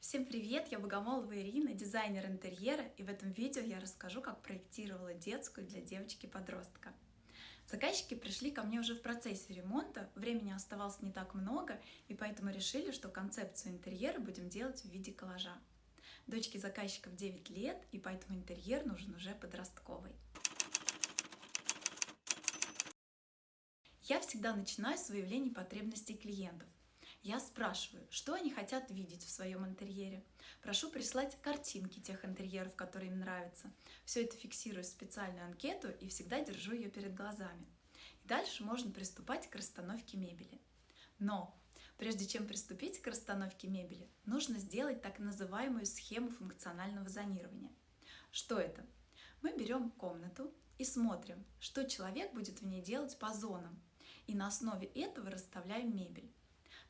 Всем привет! Я Богомолова Ирина, дизайнер интерьера, и в этом видео я расскажу, как проектировала детскую для девочки-подростка. Заказчики пришли ко мне уже в процессе ремонта, времени оставалось не так много, и поэтому решили, что концепцию интерьера будем делать в виде коллажа. Дочке заказчиков 9 лет, и поэтому интерьер нужен уже подростковый. Я всегда начинаю с выявления потребностей клиентов. Я спрашиваю, что они хотят видеть в своем интерьере. Прошу прислать картинки тех интерьеров, которые им нравятся. Все это фиксирую в специальную анкету и всегда держу ее перед глазами. И дальше можно приступать к расстановке мебели. Но прежде чем приступить к расстановке мебели, нужно сделать так называемую схему функционального зонирования. Что это? Мы берем комнату и смотрим, что человек будет в ней делать по зонам. И на основе этого расставляем мебель.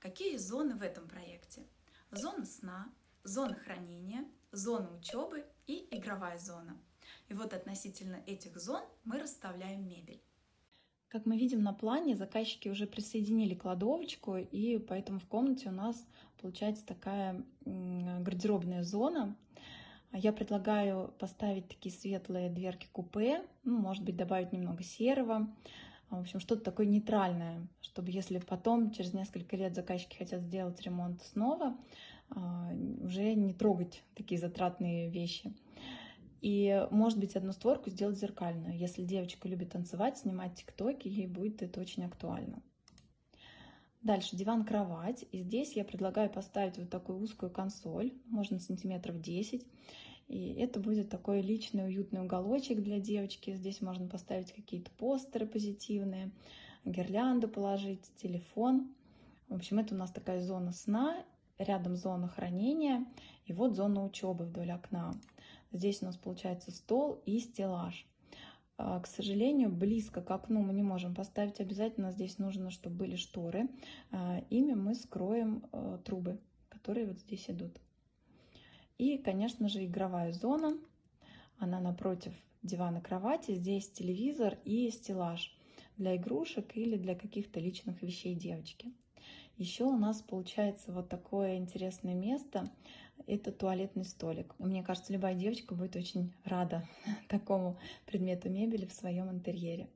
Какие зоны в этом проекте? Зона сна, зона хранения, зона учебы и игровая зона. И вот относительно этих зон мы расставляем мебель. Как мы видим на плане, заказчики уже присоединили кладовочку, и поэтому в комнате у нас получается такая гардеробная зона. Я предлагаю поставить такие светлые дверки купе, ну, может быть, добавить немного серого, в общем, что-то такое нейтральное, чтобы если потом, через несколько лет заказчики хотят сделать ремонт снова, а, уже не трогать такие затратные вещи. И, может быть, одну створку сделать зеркальную. Если девочка любит танцевать, снимать тиктоки, ей будет это очень актуально. Дальше диван-кровать. И здесь я предлагаю поставить вот такую узкую консоль, можно сантиметров 10. И это будет такой личный уютный уголочек для девочки. Здесь можно поставить какие-то постеры позитивные, гирлянду положить, телефон. В общем, это у нас такая зона сна, рядом зона хранения и вот зона учебы вдоль окна. Здесь у нас получается стол и стеллаж. А, к сожалению, близко к окну мы не можем поставить. Обязательно здесь нужно, чтобы были шторы. А, ими мы скроем э, трубы, которые вот здесь идут. И, конечно же, игровая зона. Она напротив дивана кровати. Здесь телевизор и стеллаж для игрушек или для каких-то личных вещей девочки. Еще у нас получается вот такое интересное место. Это туалетный столик. Мне кажется, любая девочка будет очень рада такому предмету мебели в своем интерьере.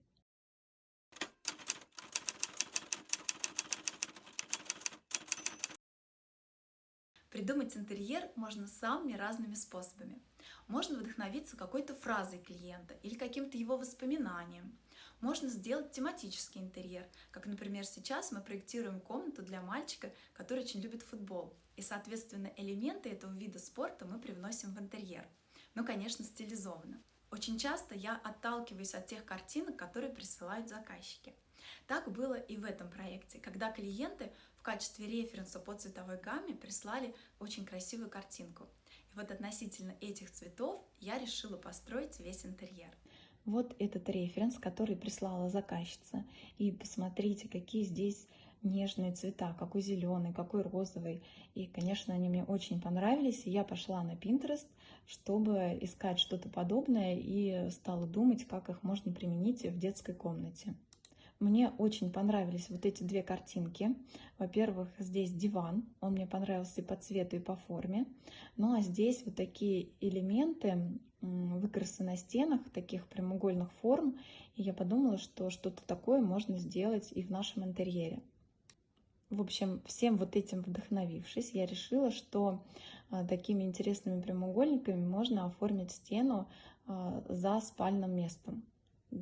Придумать интерьер можно самыми разными способами. Можно вдохновиться какой-то фразой клиента или каким-то его воспоминанием. Можно сделать тематический интерьер, как, например, сейчас мы проектируем комнату для мальчика, который очень любит футбол. И, соответственно, элементы этого вида спорта мы привносим в интерьер. Ну, конечно, стилизованно. Очень часто я отталкиваюсь от тех картинок, которые присылают заказчики. Так было и в этом проекте, когда клиенты в качестве референса по цветовой гамме прислали очень красивую картинку. И вот относительно этих цветов я решила построить весь интерьер. Вот этот референс, который прислала заказчица. И посмотрите, какие здесь нежные цвета, какой зеленый, какой розовый. И, конечно, они мне очень понравились. И я пошла на Pinterest, чтобы искать что-то подобное и стала думать, как их можно применить в детской комнате. Мне очень понравились вот эти две картинки. Во-первых, здесь диван, он мне понравился и по цвету, и по форме. Ну а здесь вот такие элементы, выкрасы на стенах, таких прямоугольных форм. И я подумала, что что-то такое можно сделать и в нашем интерьере. В общем, всем вот этим вдохновившись, я решила, что а, такими интересными прямоугольниками можно оформить стену а, за спальным местом.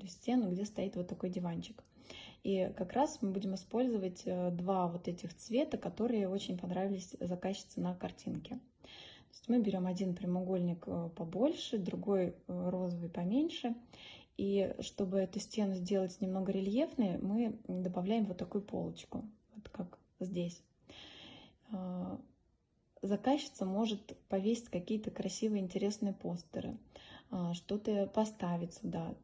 Стену, где стоит вот такой диванчик. И как раз мы будем использовать э, два вот этих цвета, которые очень понравились заказчице на картинке. То есть мы берем один прямоугольник э, побольше, другой э, розовый поменьше. И чтобы эту стену сделать немного рельефной, мы добавляем вот такую полочку, вот как здесь. Заказчица может повесить какие-то красивые, интересные постеры, что-то поставить сюда,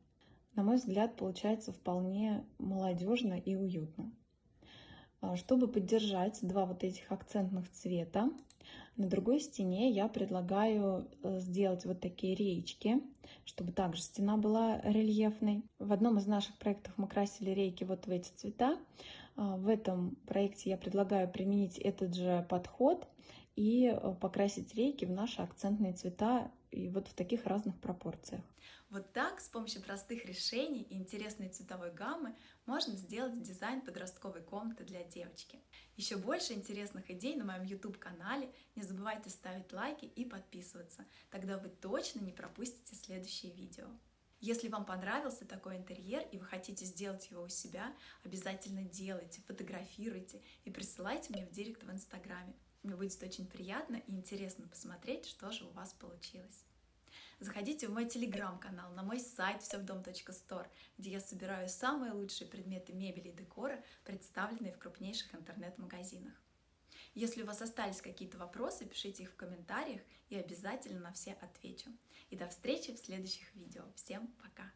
на мой взгляд, получается вполне молодежно и уютно. А, чтобы поддержать два вот этих акцентных цвета, на другой стене я предлагаю э, сделать вот такие рейки, чтобы также стена была рельефной. В одном из наших проектов мы красили рейки вот в эти цвета. А, в этом проекте я предлагаю применить этот же подход и э, покрасить рейки в наши акцентные цвета и вот в таких разных пропорциях. Вот так, с помощью простых решений и интересной цветовой гаммы, можно сделать дизайн подростковой комнаты для девочки. Еще больше интересных идей на моем YouTube-канале. Не забывайте ставить лайки и подписываться. Тогда вы точно не пропустите следующие видео. Если вам понравился такой интерьер и вы хотите сделать его у себя, обязательно делайте, фотографируйте и присылайте мне в директ в Инстаграме. Мне будет очень приятно и интересно посмотреть, что же у вас получилось. Заходите в мой телеграм-канал, на мой сайт всевдом.стор, где я собираю самые лучшие предметы мебели и декора, представленные в крупнейших интернет-магазинах. Если у вас остались какие-то вопросы, пишите их в комментариях и обязательно на все отвечу. И до встречи в следующих видео. Всем пока!